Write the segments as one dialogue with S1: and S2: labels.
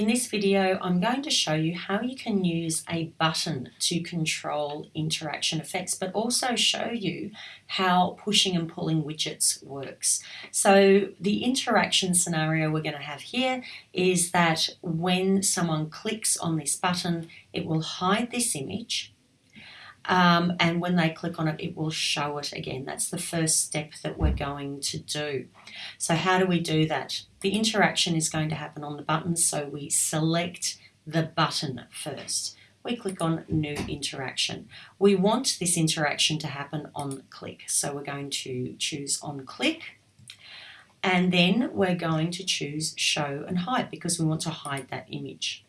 S1: In this video, I'm going to show you how you can use a button to control interaction effects, but also show you how pushing and pulling widgets works. So the interaction scenario we're going to have here is that when someone clicks on this button, it will hide this image um, and when they click on it, it will show it again. That's the first step that we're going to do. So how do we do that? The interaction is going to happen on the button, so we select the button first. We click on New Interaction. We want this interaction to happen on click, so we're going to choose on click and then we're going to choose show and hide because we want to hide that image.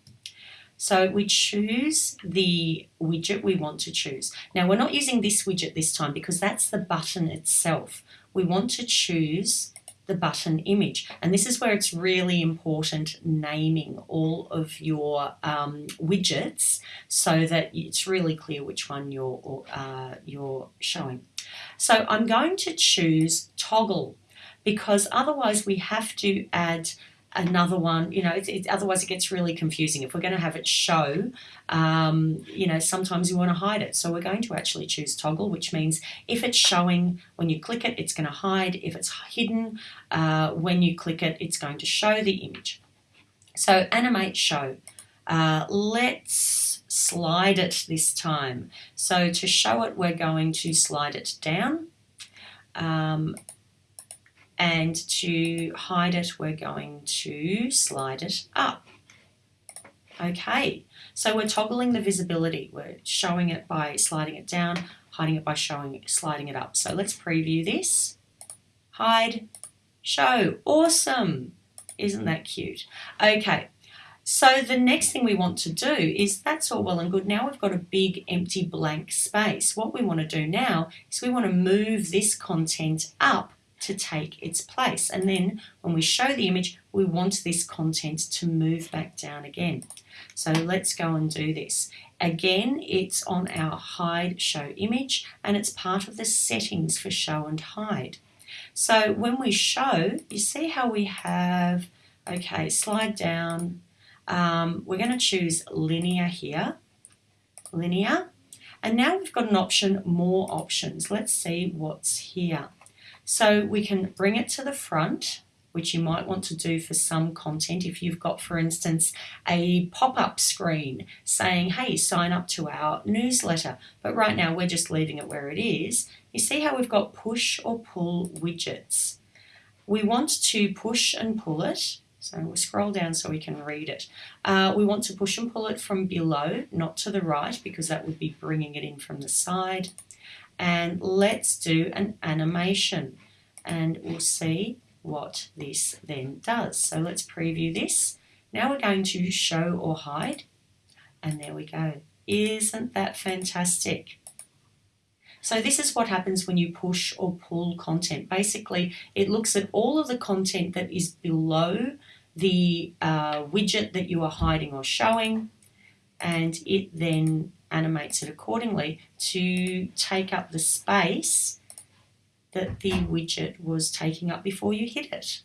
S1: So we choose the widget we want to choose. Now we're not using this widget this time because that's the button itself. We want to choose the button image. And this is where it's really important naming all of your um, widgets so that it's really clear which one you're, uh, you're showing. So I'm going to choose toggle because otherwise we have to add another one you know it, it, otherwise it gets really confusing. If we're going to have it show um, you know sometimes you want to hide it. So we're going to actually choose toggle which means if it's showing when you click it it's going to hide. If it's hidden uh, when you click it it's going to show the image. So animate show. Uh, let's slide it this time. So to show it we're going to slide it down. Um, and to hide it we're going to slide it up. Okay, so we're toggling the visibility. We're showing it by sliding it down, hiding it by showing sliding it up. So let's preview this. Hide, show. Awesome. Isn't that cute? Okay, so the next thing we want to do is that's all well and good. Now we've got a big empty blank space. What we want to do now is we want to move this content up to take its place. And then when we show the image, we want this content to move back down again. So let's go and do this. Again, it's on our hide show image and it's part of the settings for show and hide. So when we show, you see how we have, okay, slide down. Um, we're going to choose linear here, linear. And now we've got an option, more options. Let's see what's here. So we can bring it to the front, which you might want to do for some content. If you've got, for instance, a pop-up screen saying, hey, sign up to our newsletter. But right now we're just leaving it where it is. You see how we've got push or pull widgets. We want to push and pull it. So we'll scroll down so we can read it. Uh, we want to push and pull it from below, not to the right, because that would be bringing it in from the side and let's do an animation and we'll see what this then does. So let's preview this. Now we're going to show or hide and there we go. Isn't that fantastic? So this is what happens when you push or pull content. Basically, it looks at all of the content that is below the uh, widget that you are hiding or showing and it then animates it accordingly to take up the space that the widget was taking up before you hit it.